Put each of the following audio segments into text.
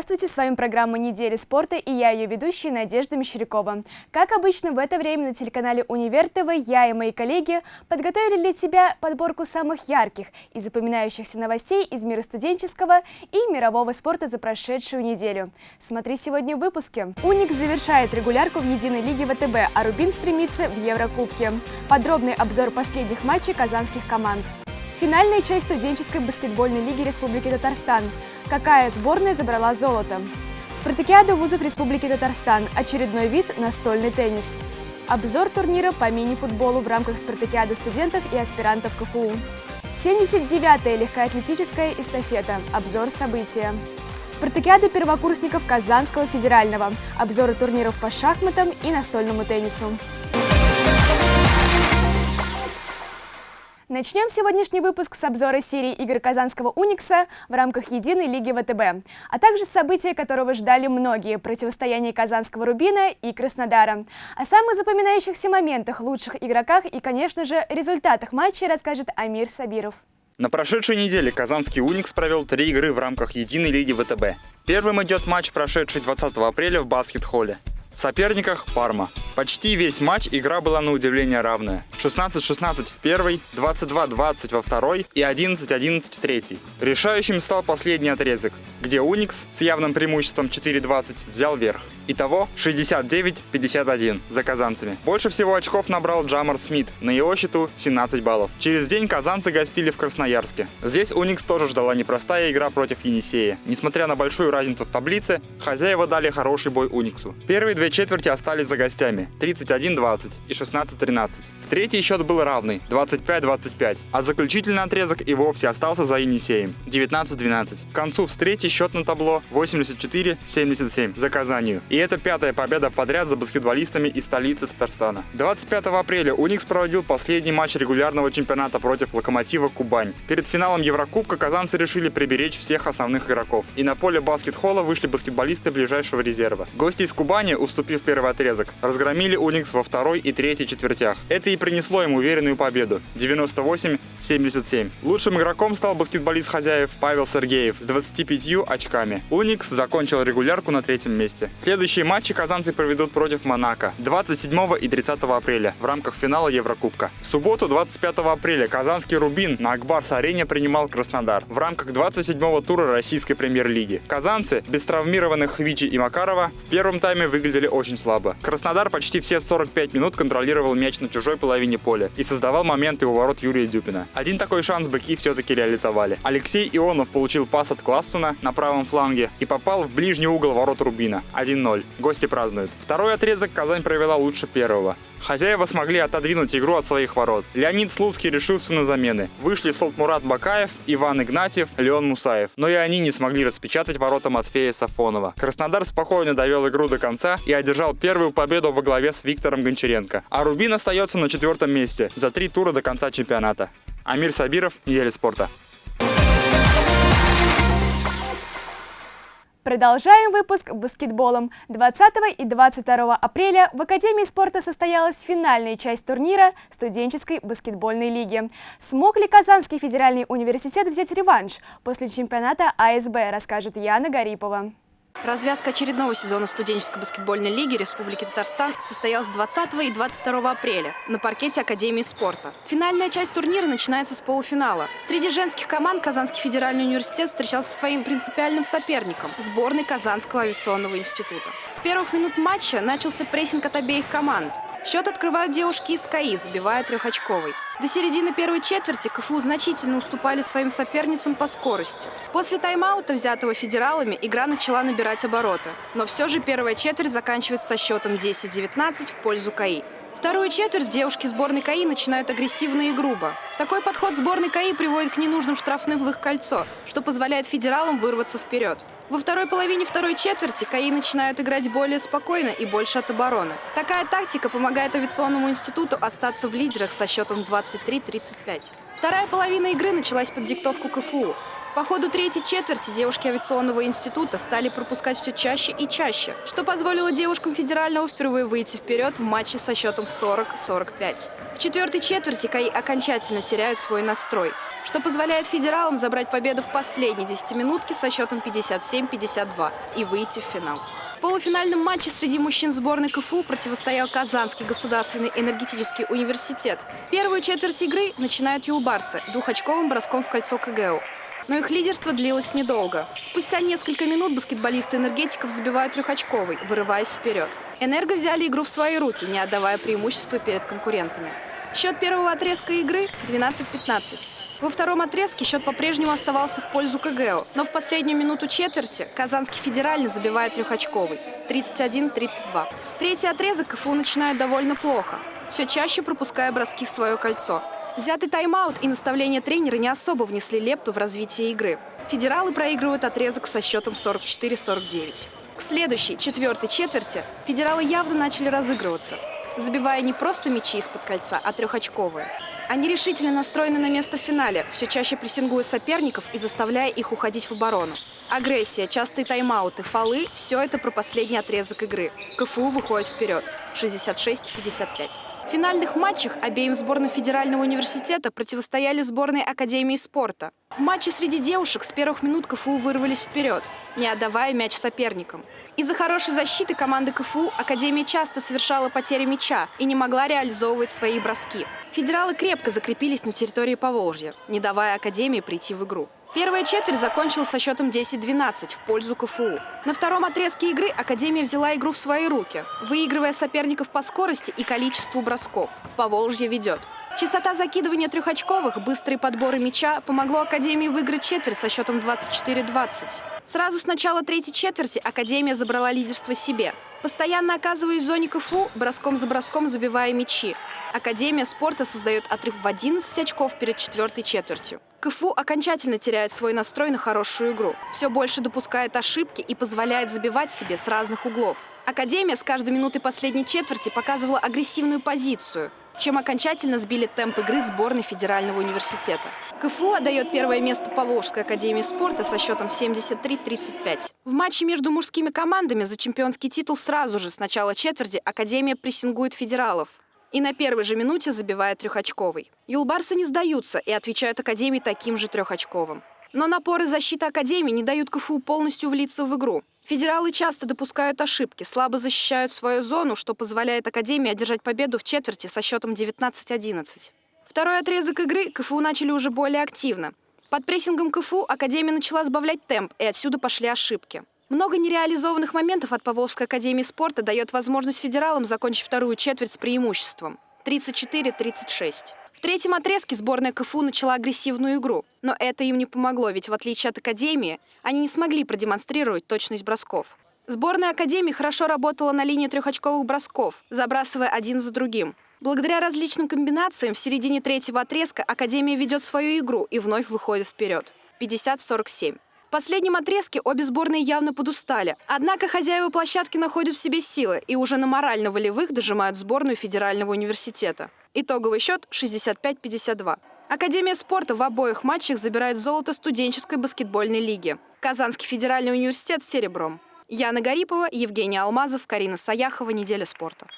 Здравствуйте, с вами программа «Недели спорта» и я ее ведущая Надежда Мещерякова. Как обычно, в это время на телеканале «Универ ТВ» я и мои коллеги подготовили для тебя подборку самых ярких и запоминающихся новостей из мира студенческого и мирового спорта за прошедшую неделю. Смотри сегодня в выпуске. «Уникс» завершает регулярку в единой лиге ВТБ, а «Рубин» стремится в Еврокубке. Подробный обзор последних матчей казанских команд. Финальная часть студенческой баскетбольной лиги Республики Татарстан. Какая сборная забрала золото? Спартакиада вузов Республики Татарстан. Очередной вид – настольный теннис. Обзор турнира по мини-футболу в рамках Спартакиады студентов и аспирантов КФУ. 79-я легкоатлетическая эстафета. Обзор события. Спартакиада первокурсников Казанского федерального. Обзоры турниров по шахматам и настольному теннису. Начнем сегодняшний выпуск с обзора серии игр Казанского Уникса в рамках Единой Лиги ВТБ, а также события, которого ждали многие – противостояние Казанского Рубина и Краснодара. О самых запоминающихся моментах, лучших игроках и, конечно же, результатах матча расскажет Амир Сабиров. На прошедшей неделе Казанский Уникс провел три игры в рамках Единой Лиги ВТБ. Первым идет матч, прошедший 20 апреля в баскет-холле. В соперниках Парма. Почти весь матч игра была на удивление равная. 16-16 в первой, 22-20 во второй и 11-11 в третьей. Решающим стал последний отрезок, где Уникс с явным преимуществом 4-20 взял верх. Итого 69-51 за казанцами. Больше всего очков набрал Джамар Смит, на его счету 17 баллов. Через день казанцы гостили в Красноярске. Здесь Уникс тоже ждала непростая игра против Енисея. Несмотря на большую разницу в таблице, хозяева дали хороший бой Униксу. Первые две четверти остались за гостями 31-20 и 16-13. В третий счет был равный 25-25, а заключительный отрезок и вовсе остался за Енисеем 19-12. К концу встречи счет на табло 84-77 за Казанью. И это пятая победа подряд за баскетболистами из столицы Татарстана. 25 апреля Уникс проводил последний матч регулярного чемпионата против Локомотива Кубань. Перед финалом Еврокубка казанцы решили приберечь всех основных игроков. И на поле баскет-холла вышли баскетболисты ближайшего резерва. Гости из Кубани, уступив первый отрезок, разгромили Уникс во второй и третьей четвертях. Это и принесло им уверенную победу 98-77. Лучшим игроком стал баскетболист хозяев Павел Сергеев с 25 очками. Уникс закончил регулярку на третьем месте. Следующий Следующие матчи казанцы проведут против Монако 27 и 30 апреля в рамках финала Еврокубка. В субботу 25 апреля казанский Рубин на Акбарс-арене принимал Краснодар в рамках 27-го тура российской премьер-лиги. Казанцы, без травмированных Вичи и Макарова, в первом тайме выглядели очень слабо. Краснодар почти все 45 минут контролировал мяч на чужой половине поля и создавал моменты у ворот Юрия Дюпина. Один такой шанс быки все-таки реализовали. Алексей Ионов получил пас от Классена на правом фланге и попал в ближний угол ворот Рубина 1-0. 0. Гости празднуют. Второй отрезок Казань провела лучше первого. Хозяева смогли отодвинуть игру от своих ворот. Леонид Слуцкий решился на замены. Вышли Солтмурат Бакаев, Иван Игнатьев, Леон Мусаев. Но и они не смогли распечатать ворота Матфея Сафонова. Краснодар спокойно довел игру до конца и одержал первую победу во главе с Виктором Гончаренко. А Рубин остается на четвертом месте за три тура до конца чемпионата. Амир Сабиров, Неделя спорта. Продолжаем выпуск баскетболом. 20 и 22 апреля в Академии спорта состоялась финальная часть турнира студенческой баскетбольной лиги. Смог ли Казанский федеральный университет взять реванш после чемпионата АСБ, расскажет Яна Гарипова. Развязка очередного сезона студенческой баскетбольной лиги Республики Татарстан состоялась 20 и 22 апреля на паркете Академии спорта. Финальная часть турнира начинается с полуфинала. Среди женских команд Казанский федеральный университет встречался со своим принципиальным соперником – сборной Казанского авиационного института. С первых минут матча начался прессинг от обеих команд. Счет открывают девушки из КАИ, забивая трехочковый. До середины первой четверти КФУ значительно уступали своим соперницам по скорости. После тайм-аута, взятого федералами, игра начала набирать обороты. Но все же первая четверть заканчивается со счетом 10-19 в пользу КАИ. Вторую четверть девушки сборной КАИ начинают агрессивно и грубо. Такой подход сборной КАИ приводит к ненужным штрафным в их кольцо, что позволяет федералам вырваться вперед. Во второй половине второй четверти КАИ начинают играть более спокойно и больше от обороны. Такая тактика помогает авиационному институту остаться в лидерах со счетом 23-35. Вторая половина игры началась под диктовку КФУ. По ходу третьей четверти девушки авиационного института стали пропускать все чаще и чаще, что позволило девушкам федерального впервые выйти вперед в матче со счетом 40-45. В четвертой четверти КАИ окончательно теряют свой настрой, что позволяет федералам забрать победу в последней десятиминутке со счетом 57-52 и выйти в финал. В полуфинальном матче среди мужчин сборной КФУ противостоял Казанский государственный энергетический университет. Первую четверть игры начинают юлбарсы двухочковым броском в кольцо КГУ. Но их лидерство длилось недолго. Спустя несколько минут баскетболисты энергетиков забивают трехочковый, вырываясь вперед. Энерго взяли игру в свои руки, не отдавая преимущества перед конкурентами. Счет первого отрезка игры 12-15. Во втором отрезке счет по-прежнему оставался в пользу КГО, но в последнюю минуту четверти Казанский федеральный забивает трехочковый – 31-32. Третий отрезок КФУ начинают довольно плохо, все чаще пропуская броски в свое кольцо. Взятый тайм-аут и наставление тренера не особо внесли лепту в развитие игры. Федералы проигрывают отрезок со счетом 44-49. К следующей, четвертой четверти, федералы явно начали разыгрываться, забивая не просто мячи из-под кольца, а трехочковые. Они решительно настроены на место в финале, все чаще прессингуя соперников и заставляя их уходить в оборону. Агрессия, частые тайм-ауты, фолы – все это про последний отрезок игры. КФУ выходит вперед – 66-55. В финальных матчах обеим сборным Федерального университета противостояли сборные Академии спорта. В матче среди девушек с первых минут КФУ вырвались вперед, не отдавая мяч соперникам. Из-за хорошей защиты команды КФУ Академия часто совершала потери мяча и не могла реализовывать свои броски. Федералы крепко закрепились на территории Поволжья, не давая Академии прийти в игру. Первая четверть закончилась со счетом 10-12 в пользу КФУ. На втором отрезке игры Академия взяла игру в свои руки, выигрывая соперников по скорости и количеству бросков. Поволжье ведет. Частота закидывания трехочковых, быстрые подборы мяча помогло Академии выиграть четверть со счетом 24-20. Сразу с начала третьей четверти Академия забрала лидерство себе. Постоянно оказываясь в зоне КФУ, броском за броском забивая мячи. Академия спорта создает отрыв в 11 очков перед четвертой четвертью. КФУ окончательно теряет свой настрой на хорошую игру. Все больше допускает ошибки и позволяет забивать себе с разных углов. Академия с каждой минутой последней четверти показывала агрессивную позицию чем окончательно сбили темп игры сборной Федерального университета. КФУ отдает первое место Поволжской академии спорта со счетом 73-35. В матче между мужскими командами за чемпионский титул сразу же с начала четверти Академия прессингует федералов. И на первой же минуте забивает трехочковый. Юлбарсы не сдаются и отвечают Академии таким же трехочковым. Но напоры защиты Академии не дают КФУ полностью влиться в игру. Федералы часто допускают ошибки, слабо защищают свою зону, что позволяет Академии одержать победу в четверти со счетом 19-11. Второй отрезок игры КФУ начали уже более активно. Под прессингом КФУ Академия начала сбавлять темп, и отсюда пошли ошибки. Много нереализованных моментов от Поволжской академии спорта дает возможность федералам закончить вторую четверть с преимуществом – 34-36. В третьем отрезке сборная КФУ начала агрессивную игру. Но это им не помогло, ведь в отличие от Академии, они не смогли продемонстрировать точность бросков. Сборная Академии хорошо работала на линии трехочковых бросков, забрасывая один за другим. Благодаря различным комбинациям в середине третьего отрезка Академия ведет свою игру и вновь выходит вперед. 50-47. В последнем отрезке обе сборные явно подустали. Однако хозяева площадки находят в себе силы и уже на морально-волевых дожимают сборную Федерального университета. Итоговый счет 65-52. Академия спорта в обоих матчах забирает золото студенческой баскетбольной лиги. Казанский федеральный университет серебром. Яна Гарипова, Евгений Алмазов, Карина Саяхова. Неделя спорта.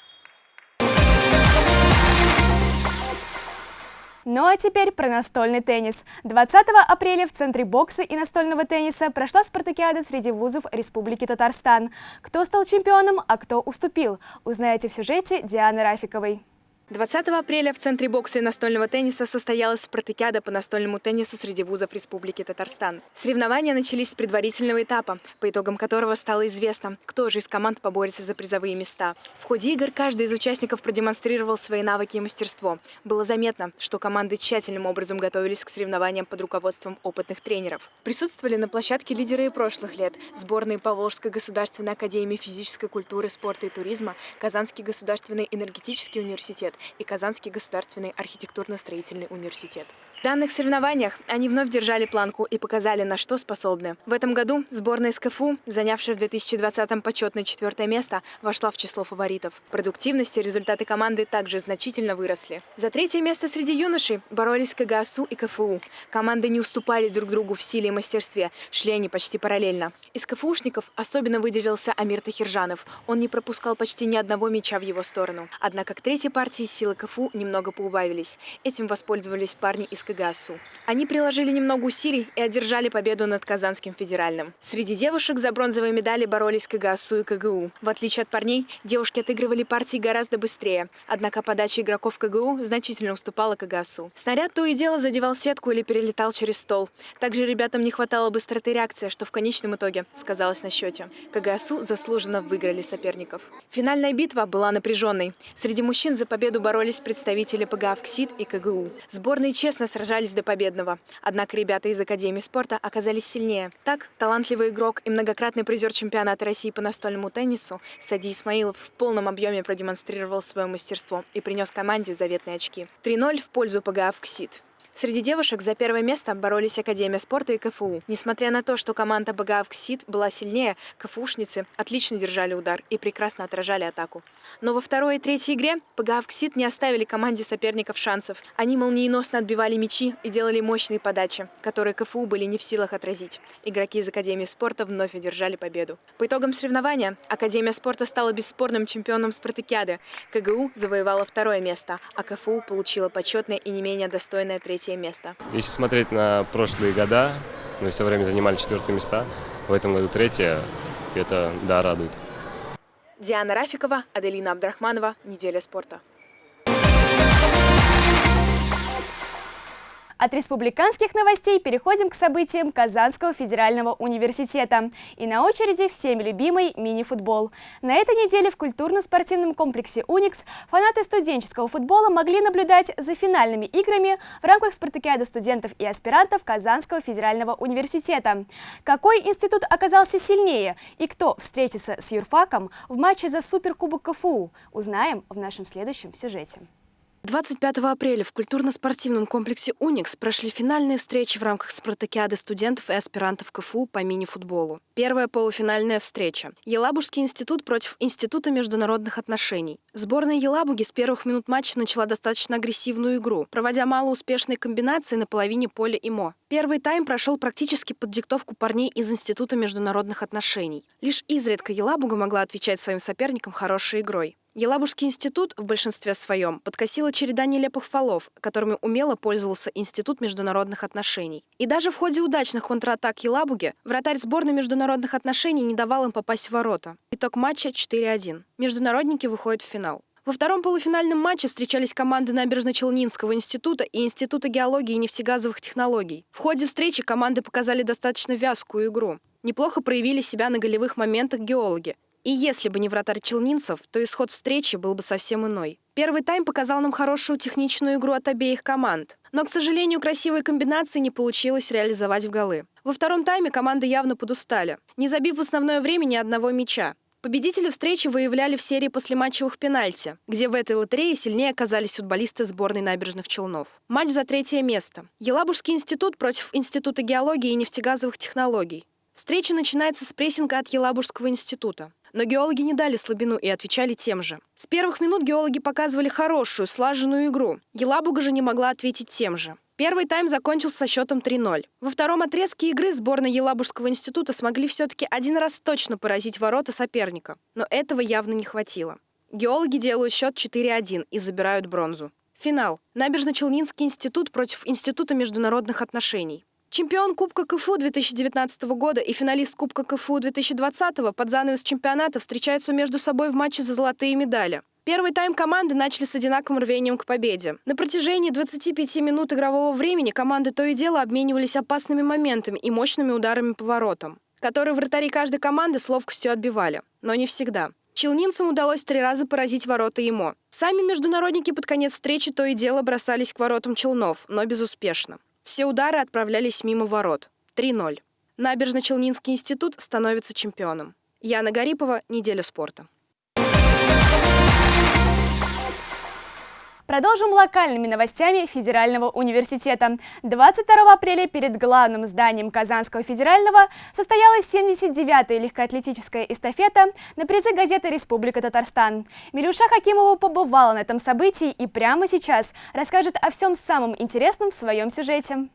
Ну а теперь про настольный теннис. 20 апреля в Центре бокса и настольного тенниса прошла спартакиада среди вузов Республики Татарстан. Кто стал чемпионом, а кто уступил, узнаете в сюжете Дианы Рафиковой. 20 апреля в Центре бокса и настольного тенниса состоялась спартакиада по настольному теннису среди вузов Республики Татарстан. Соревнования начались с предварительного этапа, по итогам которого стало известно, кто же из команд поборется за призовые места. В ходе игр каждый из участников продемонстрировал свои навыки и мастерство. Было заметно, что команды тщательным образом готовились к соревнованиям под руководством опытных тренеров. Присутствовали на площадке лидеры и прошлых лет, сборные Поволжской государственной академии физической культуры, спорта и туризма, Казанский государственный энергетический университет, и Казанский государственный архитектурно-строительный университет. В данных соревнованиях они вновь держали планку и показали, на что способны. В этом году сборная СКФУ, занявшая в 2020-м почетное четвертое место, вошла в число фаворитов. Продуктивность и результаты команды также значительно выросли. За третье место среди юношей боролись КГАСУ и КФУ. Команды не уступали друг другу в силе и мастерстве, шли они почти параллельно. Из КФУшников особенно выделился Амир Тахиржанов. Он не пропускал почти ни одного мяча в его сторону. Однако к третьей партии силы КФУ немного поубавились. Этим воспользовались парни из КГАСУ. Они приложили немного усилий и одержали победу над Казанским федеральным. Среди девушек за бронзовые медали боролись КГАСУ и КГУ. В отличие от парней, девушки отыгрывали партии гораздо быстрее. Однако подача игроков КГУ значительно уступала КГАСУ. Снаряд то и дело задевал сетку или перелетал через стол. Также ребятам не хватало быстроты реакции, что в конечном итоге сказалось на счете. КГАСУ заслуженно выиграли соперников. Финальная битва была напряженной. Среди мужчин за победу боролись представители ПГА «КСИД» и КГУ. Сборные честно сражались до победного. Однако ребята из Академии спорта оказались сильнее. Так, талантливый игрок и многократный призер чемпионата России по настольному теннису Сади Исмаилов в полном объеме продемонстрировал свое мастерство и принес команде заветные очки. 3-0 в пользу ПГА «КСИД». Среди девушек за первое место боролись Академия спорта и КФУ. Несмотря на то, что команда БГАВКСИД была сильнее, КФУшницы отлично держали удар и прекрасно отражали атаку. Но во второй и третьей игре БГАВКСИД не оставили команде соперников шансов. Они молниеносно отбивали мячи и делали мощные подачи, которые КФУ были не в силах отразить. Игроки из Академии спорта вновь одержали победу. По итогам соревнования Академия спорта стала бесспорным чемпионом спартакиады. КГУ завоевала второе место, а КФУ получила почетное и не менее достойное третье третье место. Если смотреть на прошлые года, мы все время занимали четвертые места. В этом году третье, и это, да, радует. Диана Рафикова, Аделина Абдрахманова. Неделя спорта. От республиканских новостей переходим к событиям Казанского федерального университета. И на очереди всеми любимый мини-футбол. На этой неделе в культурно-спортивном комплексе «Уникс» фанаты студенческого футбола могли наблюдать за финальными играми в рамках спартакиады студентов и аспирантов Казанского федерального университета. Какой институт оказался сильнее и кто встретится с юрфаком в матче за Суперкубок КФУ, узнаем в нашем следующем сюжете. 25 апреля в культурно-спортивном комплексе «Уникс» прошли финальные встречи в рамках спартакиады студентов и аспирантов КФУ по мини-футболу. Первая полуфинальная встреча. Елабужский институт против Института международных отношений. Сборная Елабуги с первых минут матча начала достаточно агрессивную игру, проводя малоуспешные комбинации на половине поля ИМО. Первый тайм прошел практически под диктовку парней из Института международных отношений. Лишь изредка Елабуга могла отвечать своим соперникам хорошей игрой. Елабужский институт в большинстве своем подкосила череда нелепых фолов, которыми умело пользовался Институт международных отношений. И даже в ходе удачных контратак Елабуги вратарь сборной международных отношений не давал им попасть в ворота. Итог матча 4-1. Международники выходят в финал. Во втором полуфинальном матче встречались команды Набережно-Челнинского института и Института геологии и нефтегазовых технологий. В ходе встречи команды показали достаточно вязкую игру. Неплохо проявили себя на голевых моментах геологи. И если бы не вратарь Челнинцев, то исход встречи был бы совсем иной. Первый тайм показал нам хорошую техничную игру от обеих команд. Но, к сожалению, красивой комбинации не получилось реализовать в голы. Во втором тайме команды явно подустали, не забив в основное время ни одного мяча. Победители встречи выявляли в серии послематчевых пенальти, где в этой лотерее сильнее оказались футболисты сборной набережных Челнов. Матч за третье место. Елабужский институт против Института геологии и нефтегазовых технологий. Встреча начинается с прессинга от Елабужского института. Но геологи не дали слабину и отвечали тем же. С первых минут геологи показывали хорошую, слаженную игру. Елабуга же не могла ответить тем же. Первый тайм закончился со счетом 3-0. Во втором отрезке игры сборная Елабужского института смогли все-таки один раз точно поразить ворота соперника. Но этого явно не хватило. Геологи делают счет 4-1 и забирают бронзу. Финал. Набережно-Челнинский институт против Института международных отношений. Чемпион Кубка КФУ 2019 года и финалист Кубка КФУ 2020 под занавес чемпионата встречаются между собой в матче за золотые медали. Первый тайм команды начали с одинаковым рвением к победе. На протяжении 25 минут игрового времени команды то и дело обменивались опасными моментами и мощными ударами по воротам, которые вратари каждой команды с ловкостью отбивали. Но не всегда. Челнинцам удалось три раза поразить ворота ему. Сами международники под конец встречи то и дело бросались к воротам Челнов, но безуспешно. Все удары отправлялись мимо ворот. 3-0. Набережно-Челнинский институт становится чемпионом. Яна Гарипова, «Неделя спорта». Продолжим локальными новостями Федерального университета. 22 апреля перед главным зданием Казанского федерального состоялась 79-я легкоатлетическая эстафета на призы газеты «Республика Татарстан». Милюша Хакимова побывала на этом событии и прямо сейчас расскажет о всем самом интересном в своем сюжете.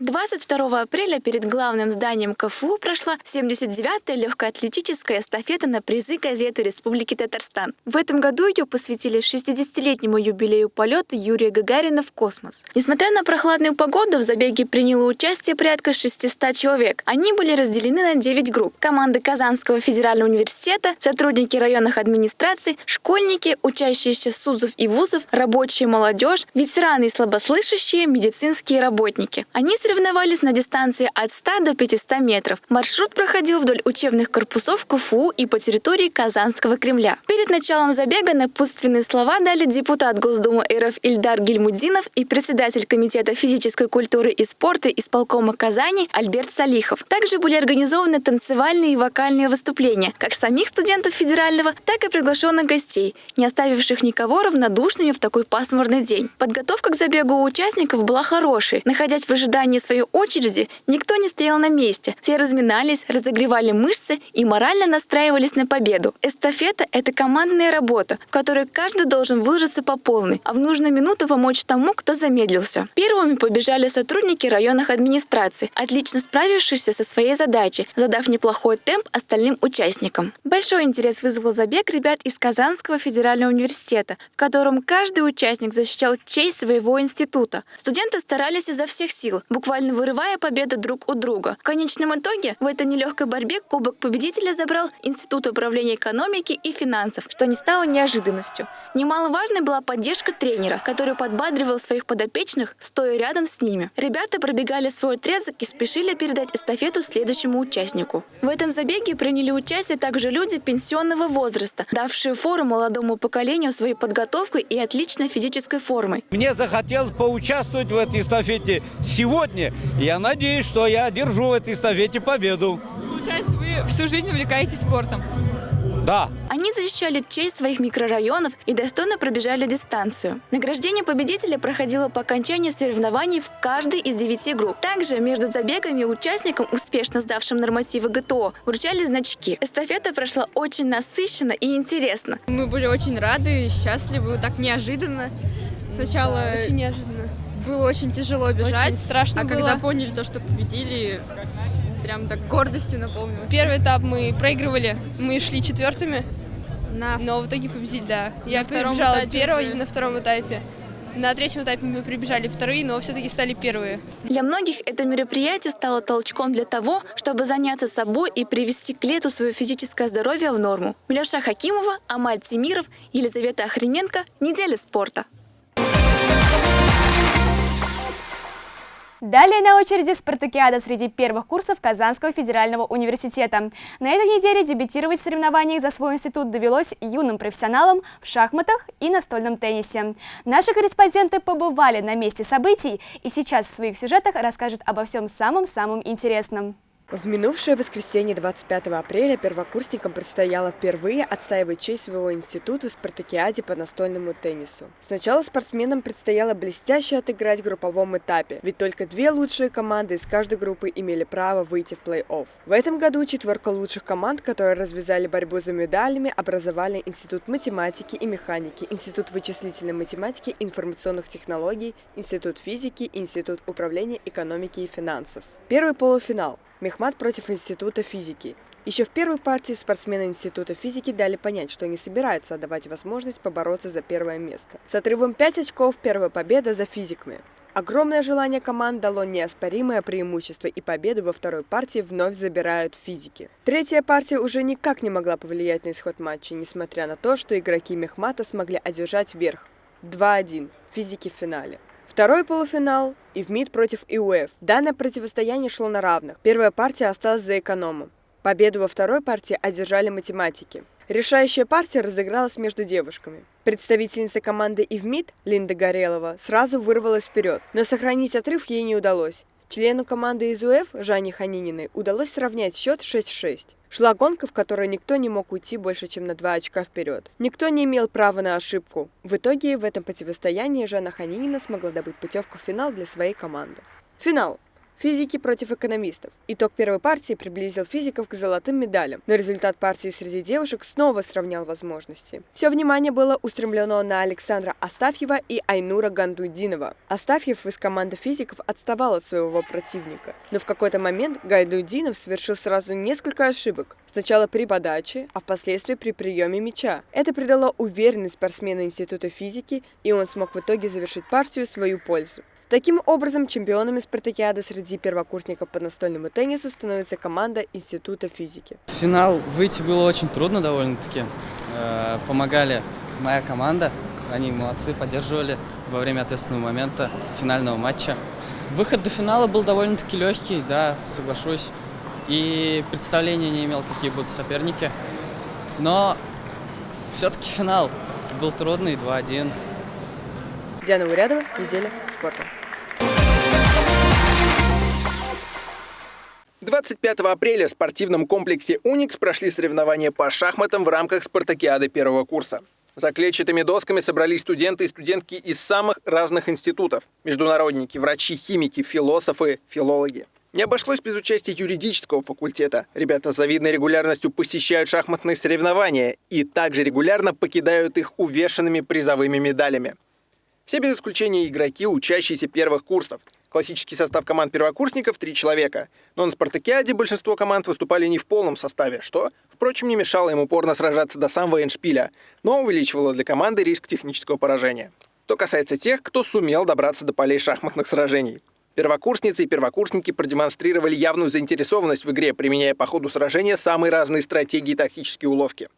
22 апреля перед главным зданием КФУ прошла 79-я легкоатлетическая эстафета на призы газеты Республики Татарстан. В этом году ее посвятили 60-летнему юбилею полета Юрия Гагарина в космос. Несмотря на прохладную погоду, в забеге приняло участие порядка 600 человек. Они были разделены на 9 групп. Команды Казанского федерального университета, сотрудники районных администраций, школьники, учащиеся СУЗов и ВУЗов, рабочая молодежь, ветераны и слабослышащие, медицинские работники. Они соревновались на дистанции от 100 до 500 метров. Маршрут проходил вдоль учебных корпусов КФУ и по территории Казанского Кремля. Перед началом забега напутственные слова дали депутат Госдумы РФ Ильдар Гильмудинов и председатель Комитета физической культуры и спорта исполкома Казани Альберт Салихов. Также были организованы танцевальные и вокальные выступления как самих студентов федерального, так и приглашенных гостей, не оставивших никого равнодушными в такой пасмурный день. Подготовка к забегу у участников была хорошей. Находясь в ожидании ожидании своей очереди никто не стоял на месте. Все разминались, разогревали мышцы и морально настраивались на победу. Эстафета – это командная работа, в которой каждый должен выложиться по полной, а в нужную минуту помочь тому, кто замедлился. Первыми побежали сотрудники районных администраций, отлично справившиеся со своей задачей, задав неплохой темп остальным участникам. Большой интерес вызвал забег ребят из Казанского федерального университета, в котором каждый участник защищал честь своего института. Студенты старались изо всех сил, буквально буквально вырывая победу друг у друга. В конечном итоге в этой нелегкой борьбе Кубок победителя забрал Институт управления экономики и финансов, что не стало неожиданностью. Немаловажной была поддержка тренера, который подбадривал своих подопечных, стоя рядом с ними. Ребята пробегали свой отрезок и спешили передать эстафету следующему участнику. В этом забеге приняли участие также люди пенсионного возраста, давшие фору молодому поколению своей подготовкой и отличной физической формой. Мне захотелось поучаствовать в этой эстафете сегодня сегодня. Я надеюсь, что я одержу в этой эстафете победу. Получается, вы всю жизнь увлекаетесь спортом? Да. Они защищали честь своих микрорайонов и достойно пробежали дистанцию. Награждение победителя проходило по окончании соревнований в каждой из девяти групп. Также между забегами участникам, успешно сдавшим нормативы ГТО, вручали значки. Эстафета прошла очень насыщенно и интересно. Мы были очень рады и счастливы, так неожиданно. Сначала... Очень неожиданно было очень тяжело бежать. Очень страшно а было. когда поняли то, что победили, прям так гордостью наполнилось. Первый этап мы проигрывали, мы шли четвертыми, на... но в итоге победили, да. Я прибежала первой на втором этапе. На третьем этапе мы прибежали вторые, но все-таки стали первые. Для многих это мероприятие стало толчком для того, чтобы заняться собой и привести к лету свое физическое здоровье в норму. Миляша Хакимова, Амаль Тимиров, Елизавета Охрененко. Неделя спорта. Далее на очереди спартакиада среди первых курсов Казанского федерального университета. На этой неделе дебютировать в соревнованиях за свой институт довелось юным профессионалам в шахматах и настольном теннисе. Наши корреспонденты побывали на месте событий и сейчас в своих сюжетах расскажут обо всем самом-самом интересном. В минувшее воскресенье 25 апреля первокурсникам предстояло впервые отстаивать честь своего института в спартакиаде по настольному теннису. Сначала спортсменам предстояло блестяще отыграть в групповом этапе, ведь только две лучшие команды из каждой группы имели право выйти в плей-офф. В этом году четверка лучших команд, которые развязали борьбу за медалями, образовали Институт математики и механики, Институт вычислительной математики и информационных технологий, Институт физики, Институт управления экономики и финансов. Первый полуфинал. Мехмат против Института физики. Еще в первой партии спортсмены Института физики дали понять, что не собираются отдавать возможность побороться за первое место. С отрывом 5 очков первая победа за физиками. Огромное желание команд дало неоспоримое преимущество, и победу во второй партии вновь забирают физики. Третья партия уже никак не могла повлиять на исход матча, несмотря на то, что игроки Мехмата смогли одержать верх. 2-1. Физики в финале. Второй полуфинал – ИВМИД против ИУФ. Данное противостояние шло на равных. Первая партия осталась за экономом. Победу во второй партии одержали математики. Решающая партия разыгралась между девушками. Представительница команды ИВМИД, Линда Горелова, сразу вырвалась вперед, но сохранить отрыв ей не удалось. Члену команды из УФ, Жанне Ханининой, удалось сравнять счет 6-6. Шла гонка, в которой никто не мог уйти больше, чем на два очка вперед. Никто не имел права на ошибку. В итоге в этом противостоянии Жанна Ханинина смогла добыть путевку в финал для своей команды. Финал. Физики против экономистов. Итог первой партии приблизил физиков к золотым медалям, но результат партии среди девушек снова сравнял возможности. Все внимание было устремлено на Александра Астафьева и Айнура Гандудинова. Астафьев из команды физиков отставал от своего противника, но в какой-то момент Гайдудинов совершил сразу несколько ошибок. Сначала при подаче, а впоследствии при приеме мяча. Это придало уверенность спортсмену Института физики, и он смог в итоге завершить партию в свою пользу. Таким образом, чемпионами спартакиады среди первокурсников по настольному теннису становится команда Института физики. В финал выйти было очень трудно довольно-таки. Э, помогали моя команда, они молодцы, поддерживали во время ответственного момента финального матча. Выход до финала был довольно-таки легкий, да, соглашусь. И представления не имел, какие будут соперники. Но все-таки финал был трудный, 2-1. Диана Урядова, неделя спорта. 25 апреля в спортивном комплексе «Уникс» прошли соревнования по шахматам в рамках спартакиады первого курса. За клетчатыми досками собрались студенты и студентки из самых разных институтов. Международники, врачи, химики, философы, филологи. Не обошлось без участия юридического факультета. Ребята с завидной регулярностью посещают шахматные соревнования и также регулярно покидают их увешанными призовыми медалями. Все без исключения игроки, учащиеся первых курсов. Классический состав команд первокурсников – три человека. Но на спартакиаде большинство команд выступали не в полном составе, что, впрочем, не мешало им упорно сражаться до самого эндшпиля, но увеличивало для команды риск технического поражения. Что касается тех, кто сумел добраться до полей шахматных сражений. Первокурсницы и первокурсники продемонстрировали явную заинтересованность в игре, применяя по ходу сражения самые разные стратегии и тактические уловки.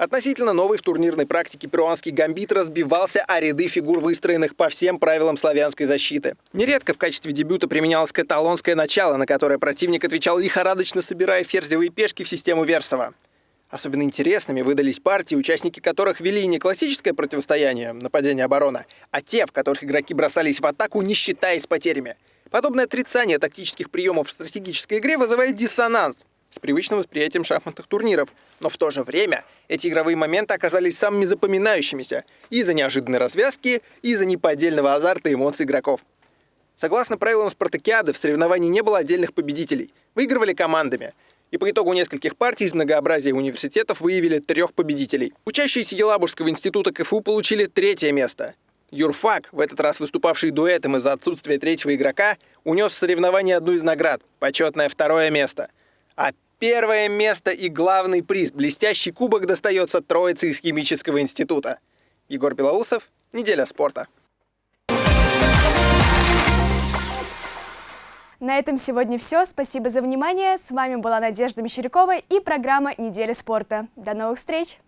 Относительно новый в турнирной практике перуанский гамбит разбивался о ряды фигур, выстроенных по всем правилам славянской защиты. Нередко в качестве дебюта применялось каталонское начало, на которое противник отвечал лихорадочно собирая ферзевые пешки в систему Версова. Особенно интересными выдались партии, участники которых вели не классическое противостояние, нападение-оборона, а те, в которых игроки бросались в атаку, не считаясь потерями. Подобное отрицание тактических приемов в стратегической игре вызывает диссонанс, с привычным восприятием шахматных турниров. Но в то же время эти игровые моменты оказались самыми запоминающимися из-за неожиданной развязки, и из-за неподдельного азарта и эмоций игроков. Согласно правилам спартакиады, в соревновании не было отдельных победителей. Выигрывали командами. И по итогу нескольких партий из многообразия университетов выявили трех победителей. Учащиеся Елабужского института КФУ получили третье место. Юрфак, в этот раз выступавший дуэтом из-за отсутствия третьего игрока, унес в соревновании одну из наград – почетное второе место – а первое место и главный приз – блестящий кубок достается троице из химического института. Егор Белоусов, «Неделя спорта». На этом сегодня все. Спасибо за внимание. С вами была Надежда Мещерякова и программа «Неделя спорта». До новых встреч!